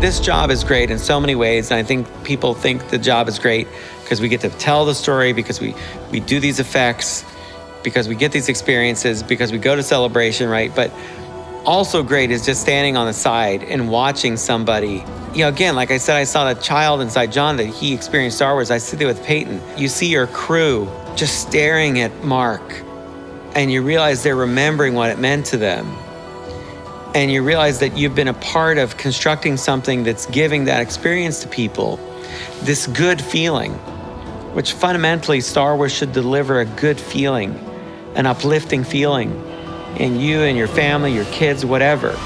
This job is great in so many ways, and I think people think the job is great because we get to tell the story, because we, we do these effects, because we get these experiences, because we go to celebration, right? But also great is just standing on the side and watching somebody. You know, again, like I said, I saw that child inside John that he experienced Star Wars. I sit there with Peyton. You see your crew just staring at Mark, and you realize they're remembering what it meant to them. And you realize that you've been a part of constructing something that's giving that experience to people, this good feeling, which fundamentally Star Wars should deliver a good feeling, an uplifting feeling in you and your family, your kids, whatever.